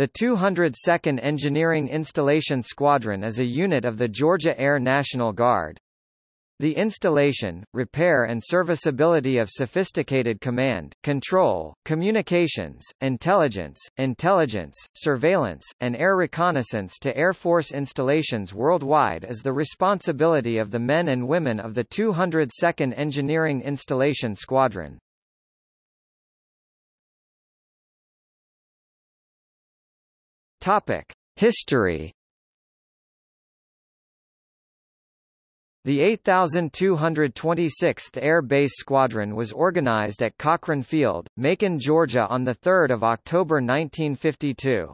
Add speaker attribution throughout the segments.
Speaker 1: The 202nd Engineering Installation Squadron is a unit of the Georgia Air National Guard. The installation, repair and serviceability of sophisticated command, control, communications, intelligence, intelligence, surveillance, and air reconnaissance to Air Force installations worldwide is the responsibility of the men and women of the 202nd Engineering Installation Squadron. Topic: History. The 8226th Air Base Squadron was organized at Cochran Field, Macon, Georgia on 3 October 1952.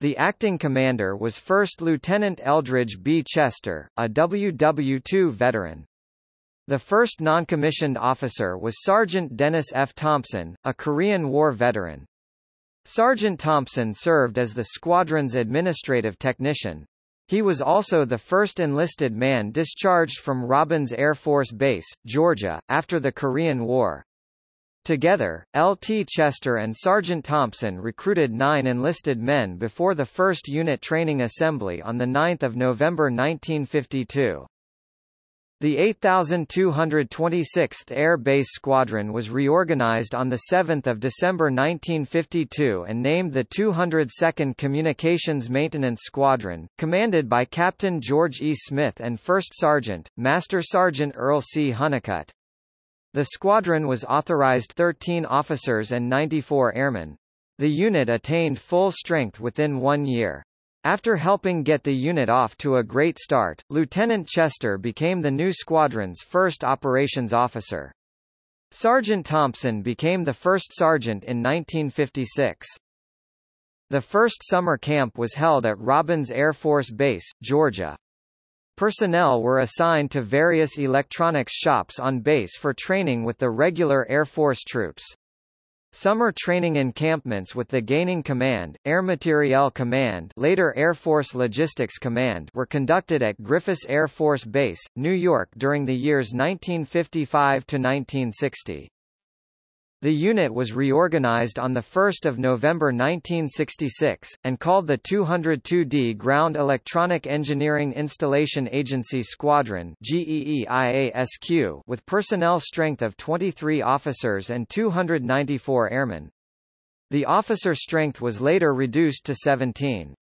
Speaker 1: The acting commander was First Lieutenant Eldridge B. Chester, a WW-2 veteran. The first non-commissioned officer was Sergeant Dennis F. Thompson, a Korean War veteran. Sergeant Thompson served as the squadron's administrative technician. He was also the first enlisted man discharged from Robins Air Force Base, Georgia, after the Korean War. Together, L.T. Chester and Sergeant Thompson recruited nine enlisted men before the first unit training assembly on 9 November 1952. The 8226th Air Base Squadron was reorganized on 7 December 1952 and named the 202nd Communications Maintenance Squadron, commanded by Captain George E. Smith and First Sergeant, Master Sergeant Earl C. Hunnicutt. The squadron was authorized 13 officers and 94 airmen. The unit attained full strength within one year. After helping get the unit off to a great start, Lieutenant Chester became the new squadron's first operations officer. Sergeant Thompson became the first sergeant in 1956. The first summer camp was held at Robins Air Force Base, Georgia. Personnel were assigned to various electronics shops on base for training with the regular Air Force troops. Summer training encampments with the Gaining Command, Air Materiel Command later Air Force Logistics Command were conducted at Griffiss Air Force Base, New York during the years 1955 to 1960. The unit was reorganized on 1 November 1966, and called the 202d Ground Electronic Engineering Installation Agency Squadron with personnel strength of 23 officers and 294 airmen. The officer strength was later reduced to 17.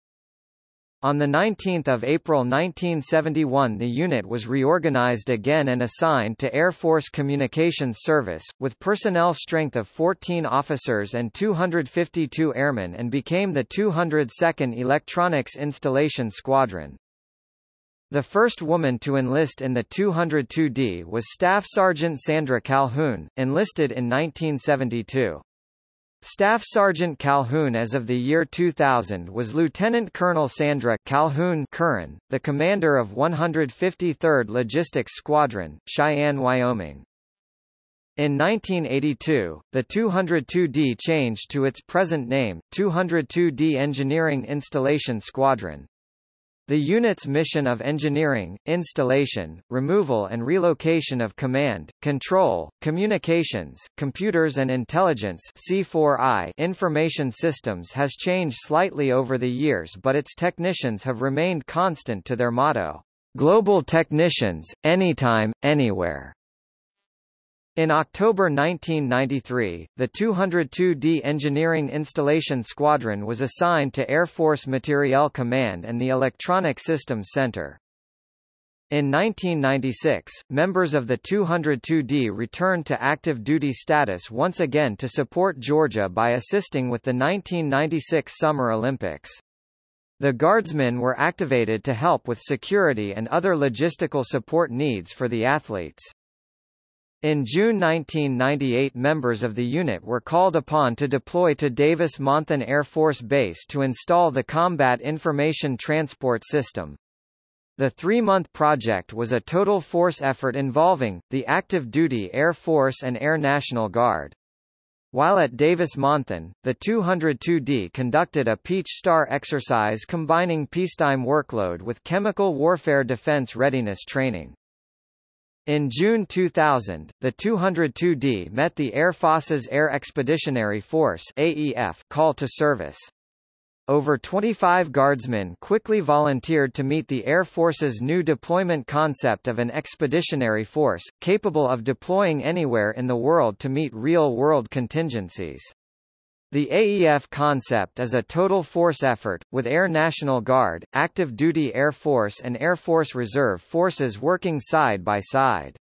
Speaker 1: On 19 April 1971 the unit was reorganized again and assigned to Air Force Communications Service, with personnel strength of 14 officers and 252 airmen and became the 202nd Electronics Installation Squadron. The first woman to enlist in the 202D was Staff Sergeant Sandra Calhoun, enlisted in 1972. Staff Sergeant Calhoun as of the year 2000 was Lieutenant Colonel Sandra Calhoun Curran, the commander of 153rd Logistics Squadron, Cheyenne, Wyoming. In 1982, the 202D changed to its present name, 202D Engineering Installation Squadron. The unit's mission of engineering, installation, removal and relocation of command, control, communications, computers and intelligence C4I information systems has changed slightly over the years but its technicians have remained constant to their motto, "'Global Technicians, Anytime, Anywhere'". In October 1993, the 202d Engineering Installation Squadron was assigned to Air Force Materiel Command and the Electronic Systems Center. In 1996, members of the 202d returned to active duty status once again to support Georgia by assisting with the 1996 Summer Olympics. The Guardsmen were activated to help with security and other logistical support needs for the athletes. In June 1998 members of the unit were called upon to deploy to Davis-Monthan Air Force Base to install the Combat Information Transport System. The three-month project was a total force effort involving, the active duty Air Force and Air National Guard. While at Davis-Monthan, the 202D conducted a Peach Star exercise combining peacetime workload with chemical warfare defense readiness training. In June 2000, the 202D met the Air Force's Air Expeditionary Force AEF call to service. over 25 guardsmen quickly volunteered to meet the Air Force's new deployment concept of an expeditionary force, capable of deploying anywhere in the world to meet real-world contingencies. The AEF concept is a total force effort, with Air National Guard, active duty Air Force and Air Force Reserve forces working side by side.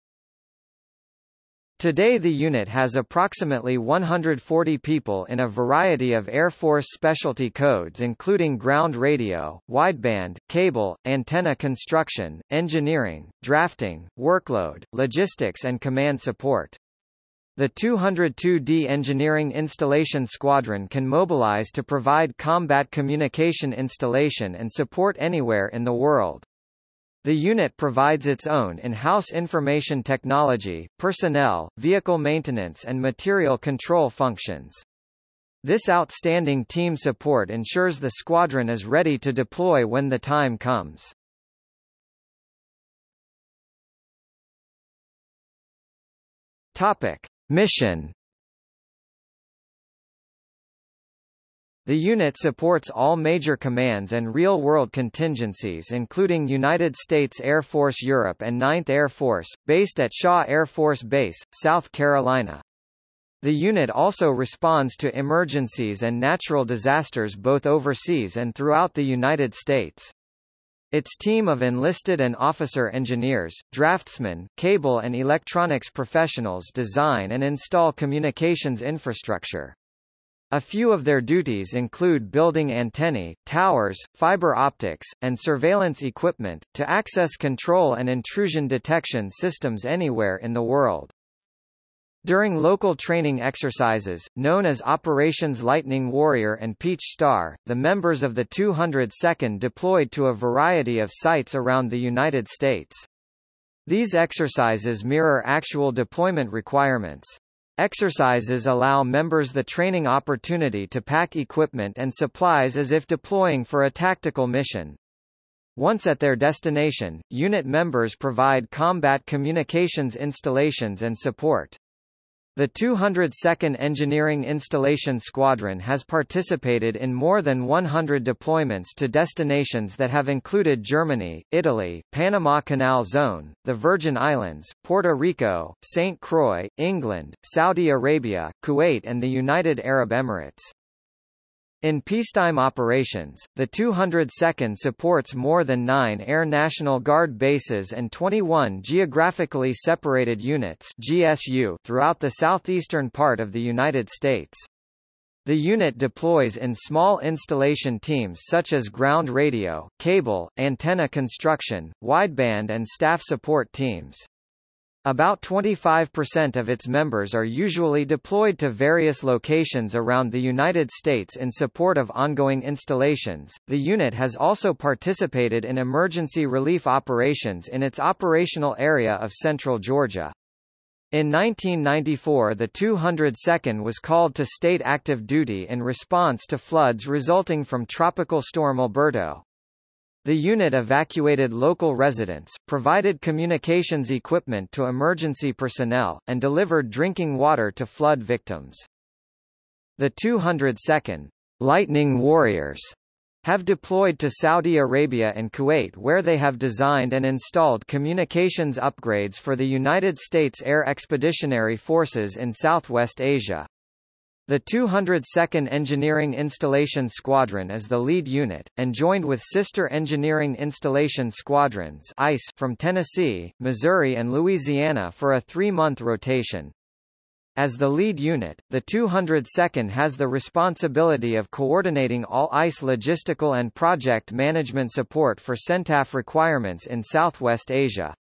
Speaker 1: Today the unit has approximately 140 people in a variety of Air Force specialty codes including ground radio, wideband, cable, antenna construction, engineering, drafting, workload, logistics and command support. The 202D Engineering Installation Squadron can mobilize to provide combat communication installation and support anywhere in the world. The unit provides its own in-house information technology, personnel, vehicle maintenance and material control functions. This outstanding team support ensures the squadron is ready to deploy when the time comes. Topic: Mission The unit supports all major commands and real-world contingencies including United States Air Force Europe and 9th Air Force, based at Shaw Air Force Base, South Carolina. The unit also responds to emergencies and natural disasters both overseas and throughout the United States. Its team of enlisted and officer engineers, draftsmen, cable and electronics professionals design and install communications infrastructure. A few of their duties include building antennae, towers, fiber optics, and surveillance equipment, to access control and intrusion detection systems anywhere in the world. During local training exercises, known as Operations Lightning Warrior and Peach Star, the members of the 202nd deployed to a variety of sites around the United States. These exercises mirror actual deployment requirements. Exercises allow members the training opportunity to pack equipment and supplies as if deploying for a tactical mission. Once at their destination, unit members provide combat communications installations and support. The 202nd Engineering Installation Squadron has participated in more than 100 deployments to destinations that have included Germany, Italy, Panama Canal Zone, the Virgin Islands, Puerto Rico, St. Croix, England, Saudi Arabia, Kuwait and the United Arab Emirates. In peacetime operations, the 202nd supports more than nine Air National Guard bases and 21 geographically separated units GSU throughout the southeastern part of the United States. The unit deploys in small installation teams such as ground radio, cable, antenna construction, wideband and staff support teams. About 25% of its members are usually deployed to various locations around the United States in support of ongoing installations. The unit has also participated in emergency relief operations in its operational area of central Georgia. In 1994 the 202nd was called to state active duty in response to floods resulting from Tropical Storm Alberto. The unit evacuated local residents, provided communications equipment to emergency personnel, and delivered drinking water to flood victims. The 202nd Lightning Warriors have deployed to Saudi Arabia and Kuwait where they have designed and installed communications upgrades for the United States Air Expeditionary Forces in Southwest Asia. The 202nd Engineering Installation Squadron is the lead unit, and joined with sister Engineering Installation Squadrons ICE from Tennessee, Missouri and Louisiana for a three-month rotation. As the lead unit, the 202nd has the responsibility of coordinating all ICE logistical and project management support for CENTAF requirements in Southwest Asia.